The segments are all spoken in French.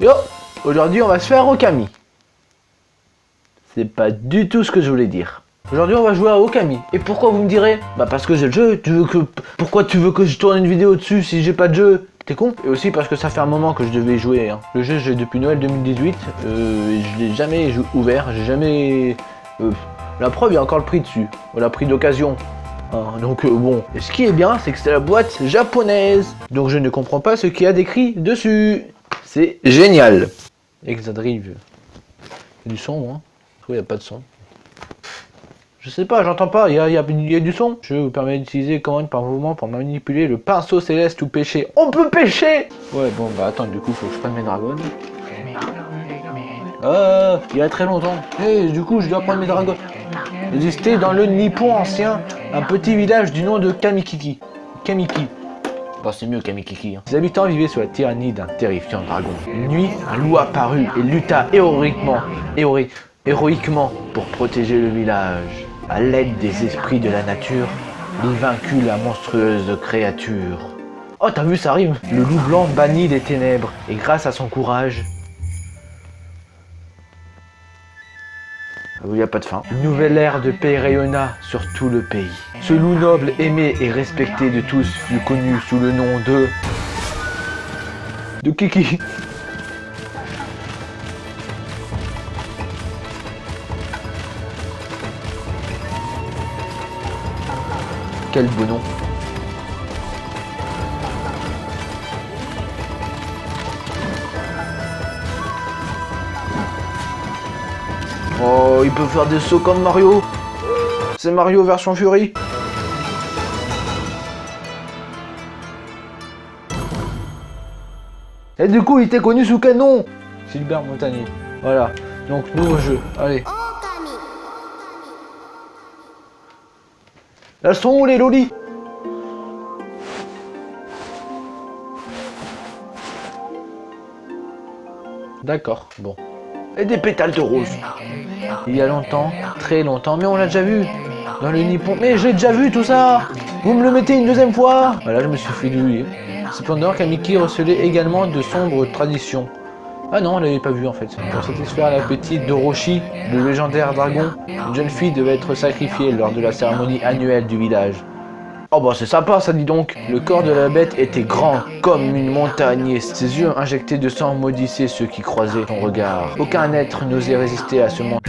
Yo Aujourd'hui on va se faire Okami. C'est pas du tout ce que je voulais dire. Aujourd'hui on va jouer à Okami. Et pourquoi vous me direz? Bah parce que j'ai le jeu, tu veux que... Pourquoi tu veux que je tourne une vidéo dessus si j'ai pas de jeu? T'es con? Et aussi parce que ça fait un moment que je devais jouer. Hein. Le jeu j'ai depuis Noël 2018. Euh, je l'ai jamais ouvert, j'ai jamais... Euh, la preuve, il y a encore le prix dessus. La prix d'occasion. Hein, donc euh, bon, et ce qui est bien, c'est que c'est la boîte japonaise. Donc je ne comprends pas ce qu'il y a d'écrit dessus. C'est génial. Exadrive. Il y a du son, moi. il n'y a pas de son. Je sais pas, j'entends pas, il y a, du son. Je vous permets d'utiliser commande par mouvement pour manipuler le pinceau céleste ou pêcher. On peut pêcher Ouais, bon, bah attends, du coup, faut que je prenne mes dragons. Ah, il y a très longtemps. Et du coup, je dois prendre mes dragons. Existait dans le Nippon ancien un petit village du nom de Kamikiki. Kamiki. Bon, c'est mieux Kamikiki. Hein. Les habitants vivaient sous la tyrannie d'un terrifiant dragon. Une nuit, un loup apparut et lutta héroïquement, héroïquement pour protéger le village. À l'aide des esprits de la nature, il vaincut la monstrueuse créature. Oh, t'as vu, ça arrive Le loup blanc bannit les ténèbres, et grâce à son courage, il n'y a pas de fin. Nouvelle ère de paix rayonna sur tout le pays. Ce loup noble, aimé et respecté de tous fut connu sous le nom de... De Kiki. Quel beau nom. Oh, il peut faire des sauts comme Mario C'est Mario version Fury Et du coup, il était connu sous quel nom Gilbert Montagnier. Voilà. Donc, nouveau jeu. Allez. Elles sont où les lolis D'accord, bon. Et des pétales de rose. Il y a longtemps, très longtemps, mais on l'a déjà vu. Dans le Nippon. Mais j'ai déjà vu tout ça Vous me le mettez une deuxième fois Voilà, je me suis fait. Cependant, Kamiki recelait également de sombres traditions. Ah non, on l'avait pas vu en fait. Pour satisfaire l'appétit de Roshi, le légendaire dragon, une jeune fille devait être sacrifiée lors de la cérémonie annuelle du village. Oh bah c'est sympa ça dit donc Le corps de la bête était grand comme une montagne ses yeux injectés de sang maudissaient ceux qui croisaient son regard. Aucun être n'osait résister à ce monde.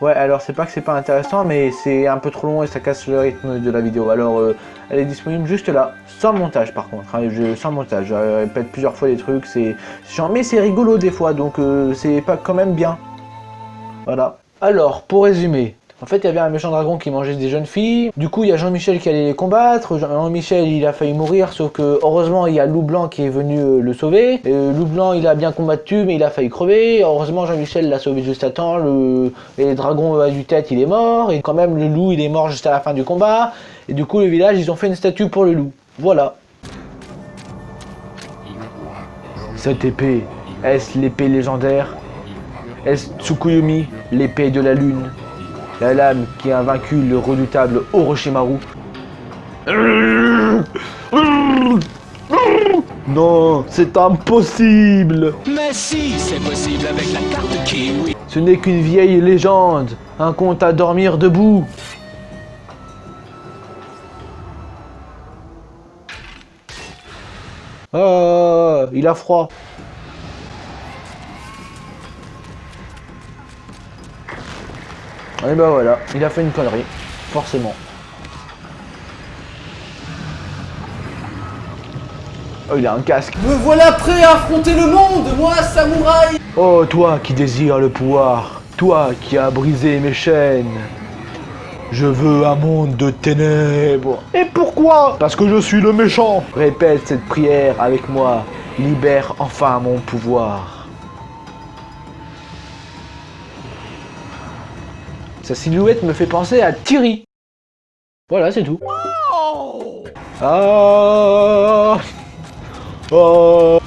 Ouais alors c'est pas que c'est pas intéressant mais c'est un peu trop long et ça casse le rythme de la vidéo. Alors euh, elle est disponible juste là, sans montage par contre, hein, je, sans montage. Je répète plusieurs fois les trucs, c'est chiant mais c'est rigolo des fois donc euh, c'est pas quand même bien. Voilà. Alors, pour résumer, en fait, il y avait un méchant dragon qui mangeait des jeunes filles. Du coup, il y a Jean-Michel qui allait les combattre. Jean-Michel, il a failli mourir, sauf que heureusement, il y a Loup Blanc qui est venu euh, le sauver. Euh, Loup Blanc, il a bien combattu, mais il a failli crever. Heureusement, Jean-Michel l'a sauvé juste à temps. Le, dragon à du tête, il est mort. Et quand même, le loup, il est mort juste à la fin du combat. Et du coup, le village, ils ont fait une statue pour le loup. Voilà. Cette épée, est-ce l'épée légendaire? Est-ce Tsukuyomi, l'épée de la lune? La lame qui a vaincu le redoutable Orochimaru. Non, c'est impossible. Mais si, c'est possible avec la carte Kiwi. Ce n'est qu'une vieille légende, un conte à dormir debout. Ah, il a froid Et bah voilà, il a fait une connerie, forcément. Oh, il a un casque. Me voilà prêt à affronter le monde, moi, samouraï Oh, toi qui désires le pouvoir, toi qui as brisé mes chaînes. Je veux un monde de ténèbres. Et pourquoi? Parce que je suis le méchant. Répète cette prière avec moi. Libère enfin mon pouvoir. Sa silhouette me fait penser à Thierry. Voilà, c'est tout. Ah oh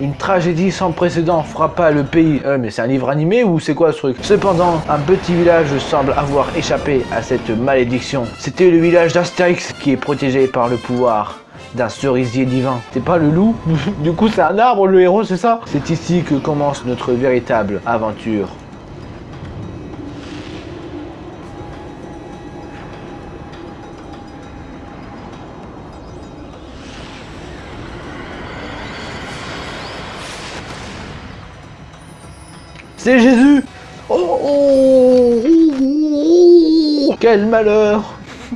Une tragédie sans précédent frappa le pays. Euh, mais c'est un livre animé ou c'est quoi ce truc? Cependant, un petit village semble avoir échappé à cette malédiction. C'était le village d'Astérix qui est protégé par le pouvoir d'un cerisier divin. C'est pas le loup? Du coup c'est un arbre le héros c'est ça? C'est ici que commence notre véritable aventure. C'est Jésus oh, oh, oh, oh, Quel malheur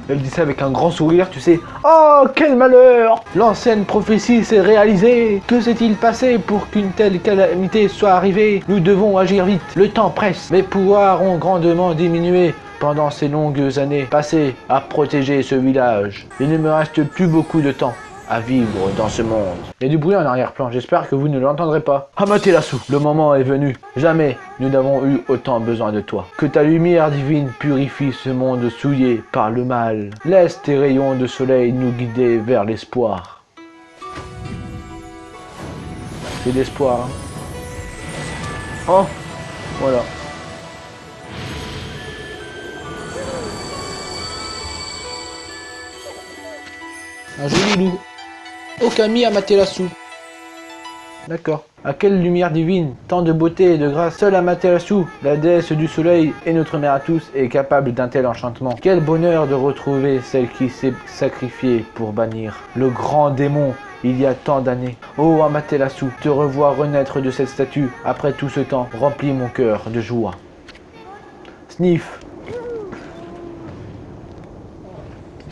Elle dit ça avec un grand sourire, tu sais. Oh, quel malheur L'ancienne prophétie s'est réalisée. Que s'est-il passé pour qu'une telle calamité soit arrivée? Nous devons agir vite. Le temps presse. Mes pouvoirs ont grandement diminué pendant ces longues années passées à protéger ce village. Il ne me reste plus beaucoup de temps à vivre dans ce monde. Il y a du bruit en arrière-plan, j'espère que vous ne l'entendrez pas. Amaterasu, le moment est venu. Jamais nous n'avons eu autant besoin de toi. Que ta lumière divine purifie ce monde souillé par le mal. Laisse tes rayons de soleil nous guider vers l'espoir. C'est l'espoir. Hein. Oh, voilà. Un joli loup. Okami Amaterasu. D'accord. À quelle lumière divine, tant de beauté et de grâce, seule Amaterasu, la déesse du soleil et notre mère à tous, est capable d'un tel enchantement? Quel bonheur de retrouver celle qui s'est sacrifiée pour bannir le grand démon il y a tant d'années. Oh Amaterasu, te revoir renaître de cette statue après tout ce temps remplit mon cœur de joie. Sniff.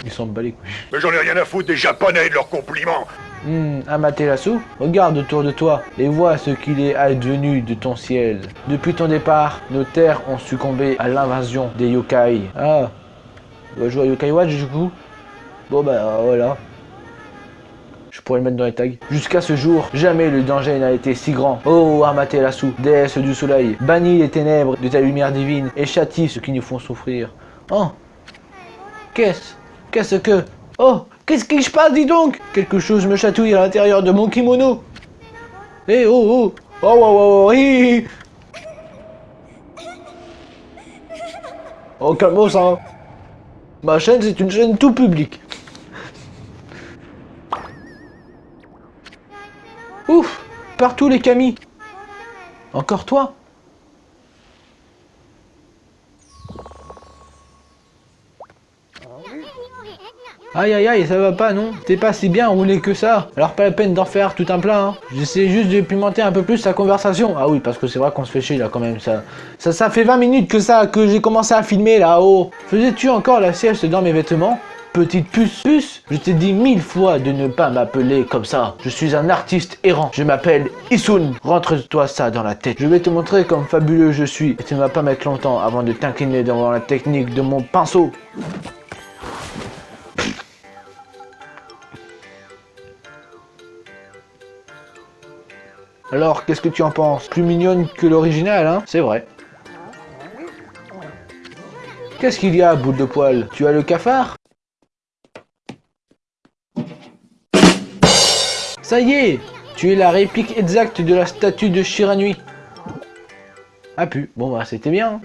Ils sont balés Mais j'en ai rien à foutre des japonais et de leurs compliments Hum, Amaterasu, regarde autour de toi et vois ce qu'il est advenu de ton ciel. Depuis ton départ, nos terres ont succombé à l'invasion des yokai. Ah, on va jouer à Yokai Watch du coup Bon bah voilà. Je pourrais le mettre dans les tags. Jusqu'à ce jour, jamais le danger n'a été si grand. Oh Amaterasu, déesse du soleil, bannis les ténèbres de ta lumière divine et châtie ceux qui nous font souffrir. Oh Qu'est-ce? Qu'est-ce que... Oh Qu'est-ce qui se passe, dis donc? Quelque chose me chatouille à l'intérieur de mon kimono. Eh oh oh. Oh oh oh, oh Oh calme ça Ma chaîne c'est une chaîne tout public. Ouf Partout les camis. Encore toi? Aïe aïe aïe, ça va pas non T'es pas si bien roulé que ça Alors pas la peine d'en faire tout un plein hein. J'essaie juste de pimenter un peu plus sa conversation. Ah oui, parce que c'est vrai qu'on se fait chier là quand même. Ça, ça, fait 20 minutes que ça, que j'ai commencé à filmer là-haut. Faisais-tu encore la sieste dans mes vêtements Petite puce, puce, je t'ai dit mille fois de ne pas m'appeler comme ça. Je suis un artiste errant. Je m'appelle Isun. Rentre-toi ça dans la tête. Je vais te montrer comme fabuleux je suis. Et tu ne vas pas mettre longtemps avant de t'incliner devant la technique de mon pinceau. Alors, qu'est-ce que tu en penses? Plus mignonne que l'original, hein? C'est vrai. Qu'est-ce qu'il y a, boule de poil? Tu as le cafard? Ça y est Tu es la réplique exacte de la statue de Shiranui. Ah pu, bon bah c'était bien.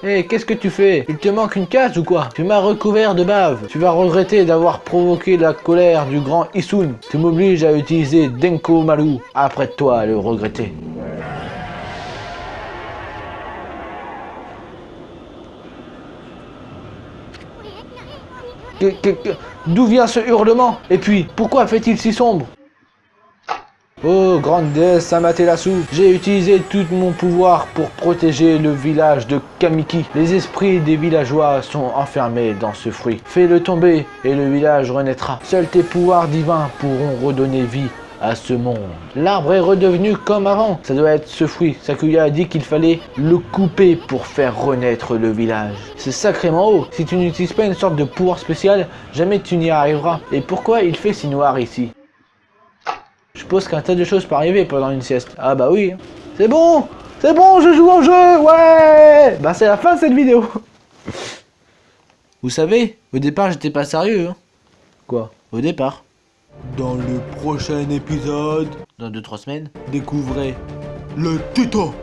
Hé, qu'est-ce que tu fais? Il te manque une case ou quoi? Tu m'as recouvert de bave. Tu vas regretter d'avoir provoqué la colère du grand Isun. Tu m'obliges à utiliser Denko Maru. Après toi à le regretter. D'où vient ce hurlement? Et puis, pourquoi fait-il si sombre? Oh, grande déesse Amaterasu, j'ai utilisé tout mon pouvoir pour protéger le village de Kamiki. Les esprits des villageois sont enfermés dans ce fruit. Fais-le tomber et le village renaîtra. Seuls tes pouvoirs divins pourront redonner vie à ce monde. L'arbre est redevenu comme avant. Ça doit être ce fruit. Sakuya a dit qu'il fallait le couper pour faire renaître le village. C'est sacrément haut. Si tu n'utilises pas une sorte de pouvoir spécial, jamais tu n'y arriveras. Et pourquoi il fait si noir ici? Suppose qu'un tas de choses peut arriver pendant une sieste. Ah bah oui. C'est bon C'est bon, je joue au jeu Ouais Bah c'est la fin de cette vidéo. Vous savez, au départ j'étais pas sérieux. Hein. Quoi? Au départ. Dans le prochain épisode, Dans 2-3 semaines découvrez le tuto